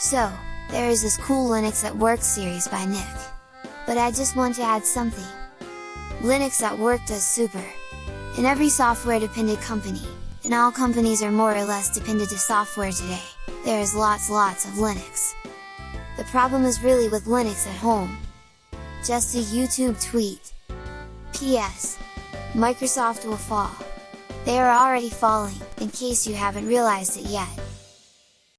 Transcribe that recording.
So, there is this cool Linux at Work series by Nick. But I just want to add something. Linux at Work does super! In every software dependent company, and all companies are more or less dependent to software today, there is lots lots of Linux. The problem is really with Linux at home. Just a YouTube tweet. PS. Microsoft will fall. They are already falling, in case you haven't realized it yet.